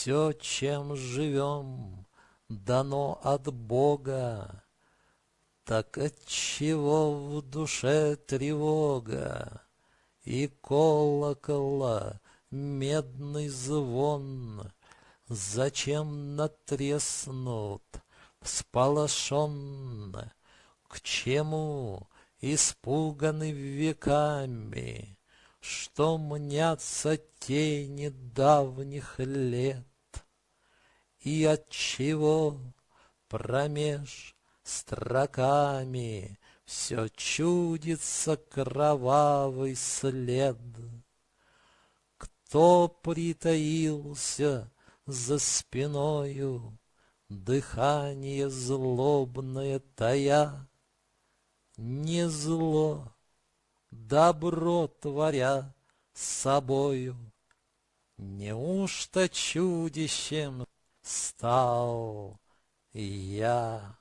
Все, чем живем, дано от Бога, Так отчего в душе тревога И колокола медный звон? Зачем натреснут всполошенно? К чему испуганы веками? Что мнятся тени давних лет, И отчего промеж строками Все чудится кровавый след. Кто притаился за спиною, Дыхание злобное тая? Не зло, добро творя собою. Неужто чудищем стал я?